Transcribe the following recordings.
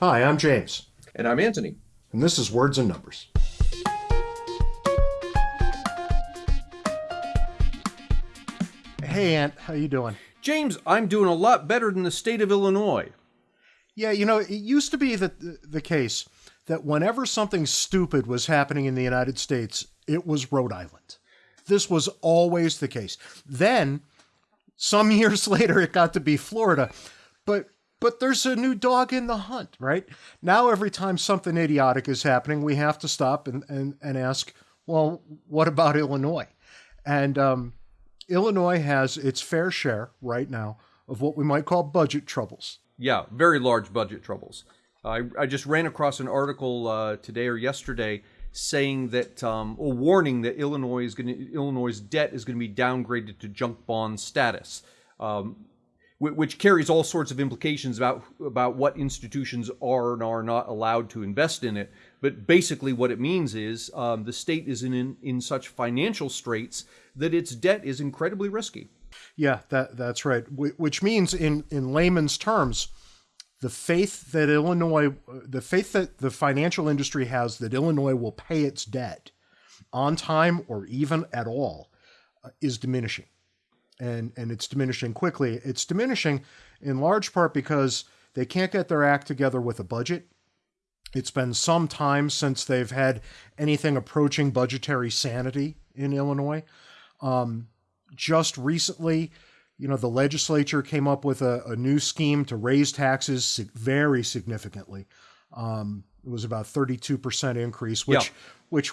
Hi, I'm James, And I'm Antony. and this is Words and Numbers. Hey, Ant, how you doing? James, I'm doing a lot better than the state of Illinois. Yeah, you know, it used to be the the case that whenever something stupid was happening in the United States, it was Rhode Island. This was always the case. Then, some years later, it got to be Florida, but but there's a new dog in the hunt, right? Now, every time something idiotic is happening, we have to stop and and, and ask, well, what about Illinois? And um, Illinois has its fair share right now of what we might call budget troubles. Yeah, very large budget troubles. I, I just ran across an article uh, today or yesterday saying that, um, or warning that Illinois is going Illinois' debt is going to be downgraded to junk bond status, um, which carries all sorts of implications about about what institutions are and are not allowed to invest in it. But basically, what it means is um, the state is in, in in such financial straits that its debt is incredibly risky. Yeah, that that's right. Which means, in in layman's terms, the faith that Illinois, the faith that the financial industry has that Illinois will pay its debt on time or even at all, uh, is diminishing, and and it's diminishing quickly. It's diminishing in large part because they can't get their act together with a budget. It's been some time since they've had anything approaching budgetary sanity in Illinois. Um, just recently, you know, the legislature came up with a, a new scheme to raise taxes very significantly. Um, it was about 32% increase, which, Yeah. which,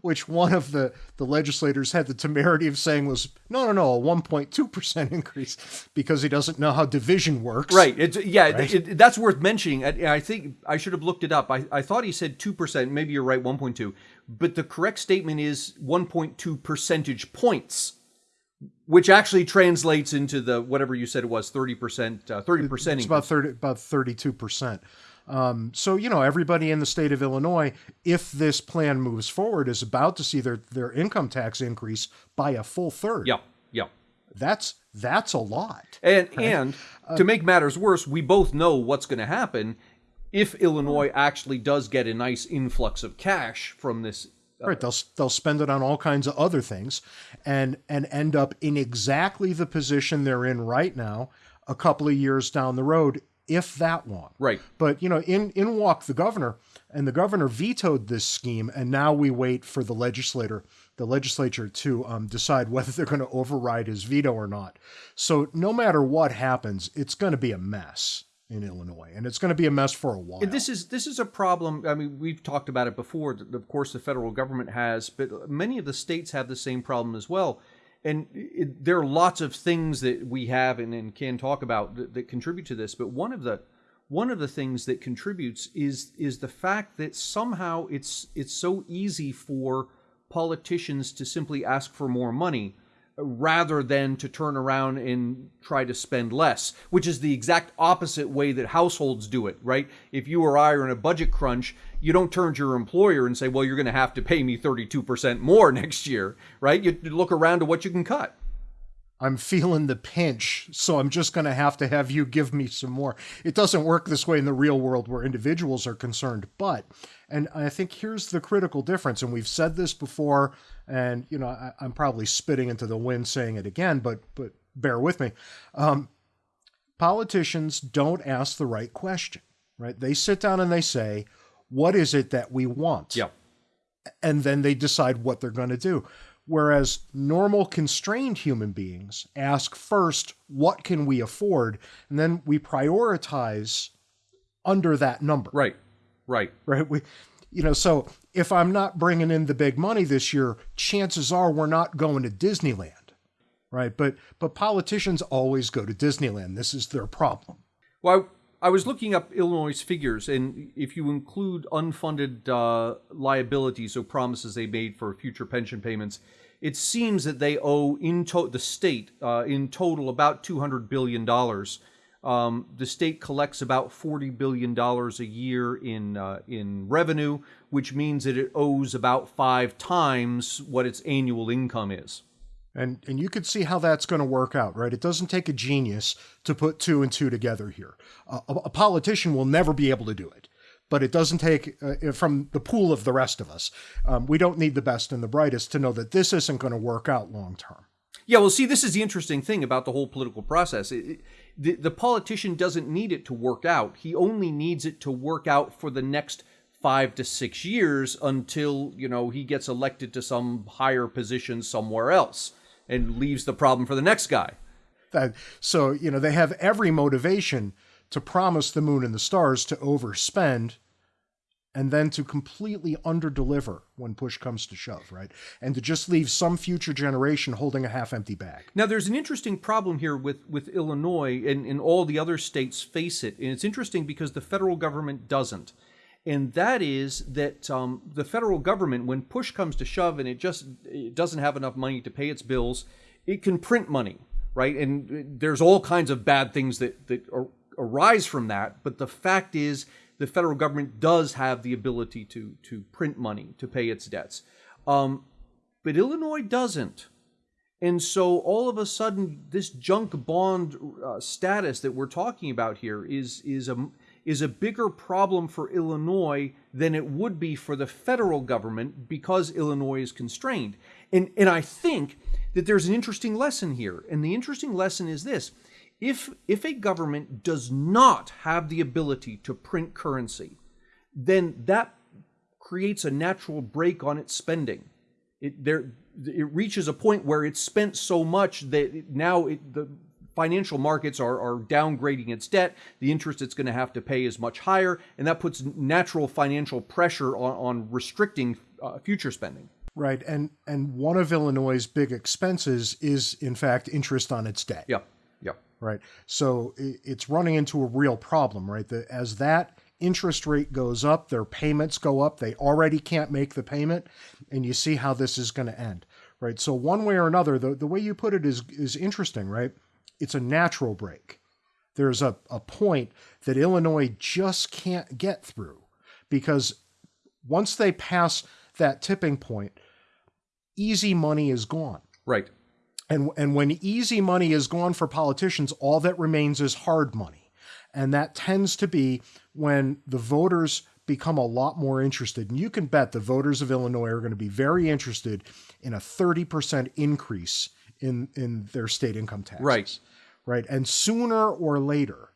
which one of the, the legislators had the temerity of saying was, no, no, no, a 1.2% increase because he doesn't know how division works. Right. It's yeah. It, it- that's worth mentioning. I, I think I should have looked it up. I, I thought he said two percent. Maybe you're right, one point two. But the correct statement is one point two percentage points, which actually translates into the whatever you said it was thirty percent. uh, Thirty percent. It's about 30, about 32%. Um, so, you know, everybody in the state of Illinois, if this plan moves forward, is about to see their, their income tax increase by a full third. Yeah. Yeah. That's that's a lot. And and to make matters worse, we both know what's going to happen if Illinois actually does get a nice influx of cash from this. uh, Right, they'll they'll spend it on all kinds of other things, and and end up in exactly the position they're in right now, a couple of years down the road, if that long. Right. But you know, in in walked the governor, and the governor vetoed this scheme, and now we wait for the legislator, the legislature, to um, decide whether they're going to override his veto or not. So no matter what happens, it's going to be a mess in Illinois, and it's going to be a mess for a while. And this is this is a problem. I mean, we've talked about it before. Of course, the federal government has, but many of the states have the same problem as well. And it, there are lots of things that we have and, and can talk about that, that contribute to this. But one of the one of the things that contributes is is the fact that somehow it's it's so easy for politicians to simply ask for more money rather than to turn around and try to spend less, which is the exact opposite way that households do it, right? If you or I are in a budget crunch, you don't turn to your employer and say, well, you're going to have to pay me 32% more next year, right? You look around to what you can cut. I'm feeling the pinch, so I'm just going to have to have you give me some more. It doesn't work this way in the real world where individuals are concerned, but, and I think here's the critical difference, and we've said this before, and you know I, I'm probably spitting into the wind saying it again, but but bear with me. Um, politicians don't ask the right question, right? They sit down and they say, "What is it that we want?" Yeah. and then they decide what they're going to do. Whereas normal constrained human beings ask first, what can we afford? And then we prioritize under that number, Right. Right. right? We, you know, so if I'm not bringing in the big money this year, chances are we're not going to Disneyland, right? But but politicians always go to Disneyland. This is their problem. Well, I, I was looking up Illinois' figures, and if you include unfunded uh, liabilities or promises they made for future pension payments, it seems that they owe in to- the state uh, in total about two hundred billion dollars. Um, the state collects about forty billion dollars a year in uh, in revenue, which means that it owes about five times what its annual income is. And and you can see how that's going to work out, right? It doesn't take a genius to put two and two together here. Uh, a, a, politician will never be able to do it, but it doesn't take uh, from the pool of the rest of us. Um, we don't need the best and the brightest to know that this isn't going to work out long term. Yeah, well, see, this is the interesting thing about the whole political process. It, it, the, the politician doesn't need it to work out. He only needs it to work out for the next five to six years until you know he gets elected to some higher position somewhere else and leaves the problem for the next guy. That, so, you know, they have every motivation to promise the moon and the stars to overspend and then to completely underdeliver when push comes to shove, right? And to just leave some future generation holding a half-empty bag. Now, there's an interesting problem here with with Illinois and, and all the other states face it, and it's interesting because the federal government doesn't, and that is that um, the federal government, when push comes to shove, and it just it doesn't have enough money to pay its bills, it can print money, right? And there's all kinds of bad things that that arise from that, but the fact is the federal government does have the ability to to print money to pay its debts, um, but Illinois doesn't. And so all of a sudden, this junk bond uh, status that we're talking about here is is a is a bigger problem for Illinois than it would be for the federal government because Illinois is constrained. And and I think that there's an interesting lesson here. And the interesting lesson is this if, if a government does not have the ability to print currency, then that creates a natural break on its spending. It, there, it reaches a point where it's spent so much that now it, the financial markets are, are downgrading its debt. The interest it's going to have to pay is much higher, and that puts natural financial pressure on, on restricting uh, future spending. Right, and and one of Illinois' big expenses is, in fact, interest on its debt. Yeah right? So it's running into a real problem, right? That as that interest rate goes up, their payments go up. They already can't make the payment, and you see how this is going to end, right? So one way or another, the, the way you put it is is interesting, right? It's a natural break. There's a, a point that Illinois just can't get through because once they pass that tipping point, easy money is gone. Right. And, and when easy money is gone for politicians, all that remains is hard money. And that tends to be when the voters become a lot more interested. And you can bet the voters of Illinois are going to be very interested in a 30% increase in, in their state income taxes. Right. Right. And sooner or later,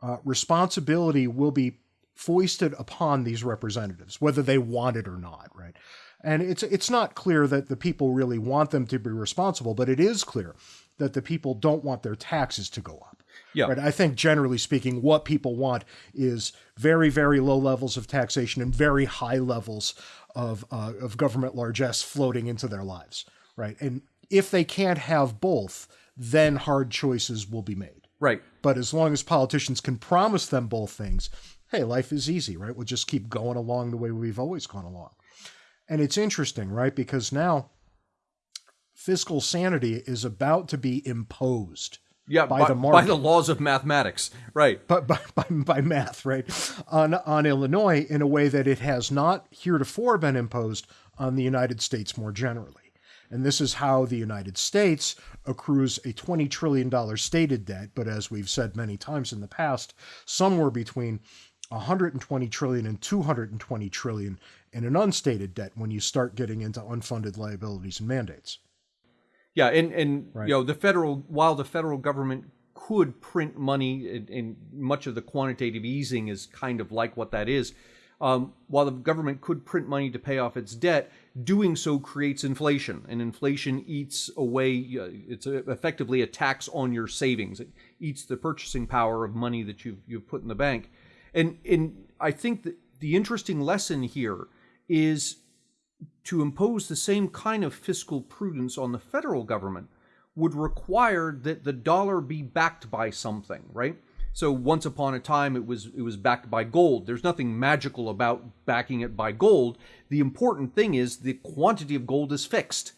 uh, responsibility will be foisted upon these representatives, whether they want it or not. Right. And it's it's not clear that the people really want them to be responsible, but it is clear that the people don't want their taxes to go up. Yeah. Right? I think generally speaking, what people want is very, very low levels of taxation and very high levels of uh, of government largesse floating into their lives. Right. And if they can't have both, then hard choices will be made. Right. But as long as politicians can promise them both things, hey, life is easy, right? We'll just keep going along the way we've always gone along. And it's interesting, right? Because now fiscal sanity is about to be imposed. Yeah, by, by the market. by the laws of mathematics, right? But by, by, by math, right? On on Illinois in a way that it has not heretofore been imposed on the United States more generally. And this is how the United States accrues a $20 trillion stated debt, but as we've said many times in the past, somewhere between 120 trillion and 220 trillion in an unstated debt when you start getting into unfunded liabilities and mandates. Yeah, and and right. you know the federal while the federal government could print money, and, much of the quantitative easing is kind of like what that is. Um, while the government could print money to pay off its debt, doing so creates inflation, and inflation eats away. Uh, it's effectively a tax on your savings. It eats the purchasing power of money that you've you've put in the bank, and and I think that the interesting lesson here is to impose the same kind of fiscal prudence on the federal government would require that the dollar be backed by something, right? So once upon a time it was it was backed by gold. There's nothing magical about backing it by gold. The important thing is the quantity of gold is fixed.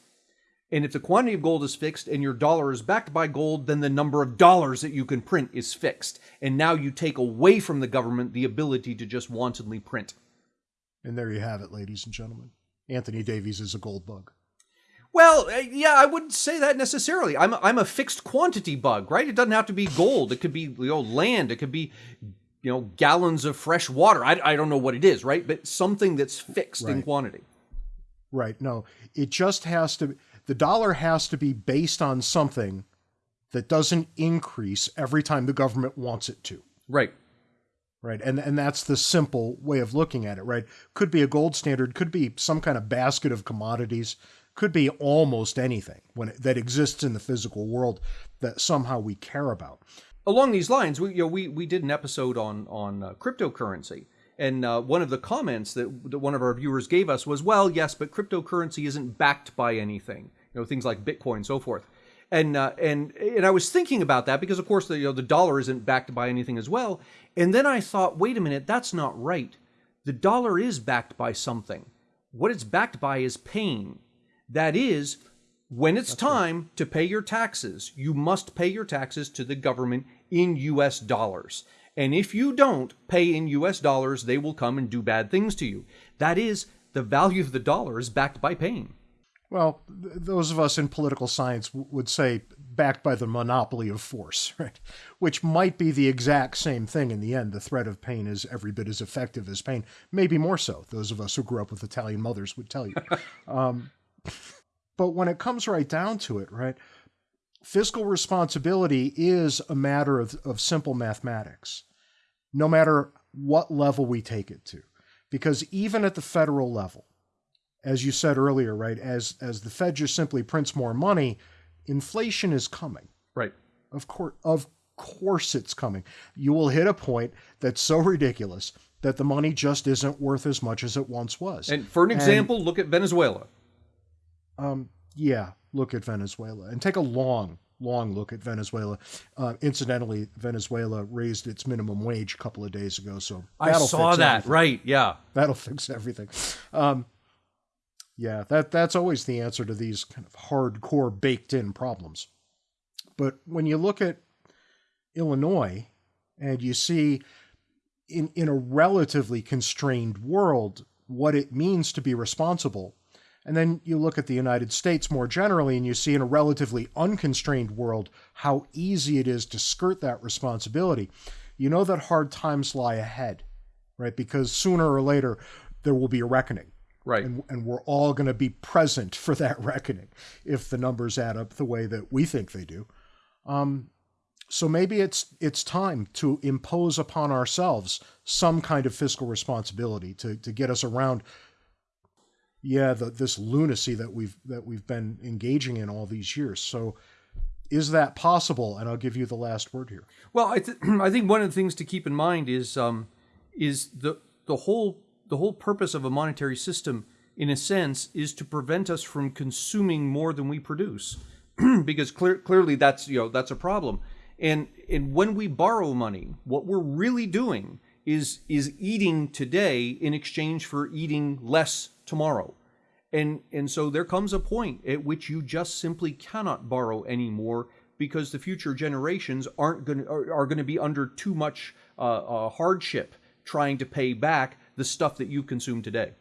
And if the quantity of gold is fixed and your dollar is backed by gold, then the number of dollars that you can print is fixed. And now you take away from the government the ability to just wantonly print. And there you have it, ladies and gentlemen. Antony Davies is a gold bug. Well, uh, yeah, I wouldn't say that necessarily. I'm a, I'm a fixed quantity bug, right? It doesn't have to be gold. It could be you know land. It could be you know gallons of fresh water. I, I don't know what it is, right? But something that's fixed in quantity. Right. No, it just has to, the dollar has to be based on something that doesn't increase every time the government wants it to. Right. Right. And, and that's the simple way of looking at it, right? Could be a gold standard, could be some kind of basket of commodities, could be almost anything when it, that exists in the physical world that somehow we care about. along these lines, we you know we we did an episode on on uh, cryptocurrency, and uh, one of the comments that, that one of our viewers gave us was, "Well, yes, but cryptocurrency isn't backed by anything. You know, things like Bitcoin, and so forth." And uh, and and I was thinking about that because, of course, the you know the dollar isn't backed by anything as well. And then I thought, wait a minute, that's not right. The dollar is backed by something. What it's backed by is pain. That is, when it's time to pay your taxes, you must pay your taxes to the government in US dollars. And if you don't pay in US dollars, they will come and do bad things to you. That is, the value of the dollar is backed by pain. Well, th- those of us in political science w- would say backed by the monopoly of force, right? Which might be the exact same thing in the end. The threat of pain is every bit as effective as pain, maybe more so. Those of us who grew up with Italian mothers would tell you. um, but when it comes right down to it, right, fiscal responsibility is a matter of, of simple mathematics, no matter what level we take it to. Because even at the federal level, as you said earlier, right, as as the Fed just simply prints more money, inflation is coming. Right. Of course, of course, it's coming. You will hit a point that's so ridiculous that the money just isn't worth as much as it once was. And for an example, look at Venezuela. Um, yeah, look at Venezuela and take a long, long look at Venezuela. Uh, incidentally, Venezuela raised its minimum wage a couple of days ago, so I that'll saw fix that. everything. Right. Yeah. That'll fix everything. Um, yeah, that that's always the answer to these kind of hardcore baked in problems. But when you look at Illinois and you see in in a relatively constrained world what it means to be responsible, and then you look at the United States more generally and you see in a relatively unconstrained world how easy it is to skirt that responsibility, you know that hard times lie ahead right? Because sooner or later there will be a reckoning, Right. and, and we're all going to be present for that reckoning if the numbers add up the way that we think they do. Um, so maybe it's it's time to impose upon ourselves some kind of fiscal responsibility to to get us around. Yeah, the, this lunacy that we've that we've been engaging in all these years. So, is that possible? And I'll give you the last word here. Well, I, th- I think one of the things to keep in mind is um, is the the whole the whole purpose of a monetary system, in a sense, is to prevent us from consuming more than we produce, because clear, clearly that's you know that's a problem. And and when we borrow money, what we're really doing is is eating today in exchange for eating less tomorrow. And and so there comes a point at which you just simply cannot borrow anymore because the future generations aren't going are, are going to be under too much uh, uh, hardship trying to pay back the stuff that you consume today.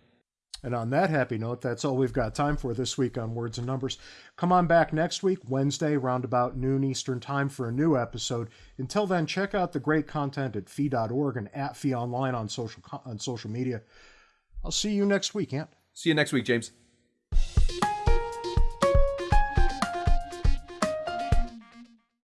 And on that happy note, that's all we've got time for this week on Words and Numbers. Come on back next week, Wednesday, round about noon Eastern Time, for a new episode. Until then, check out the great content at fee.org and at fee online on social on social media. I'll see you next week, Ant. See you next week, James.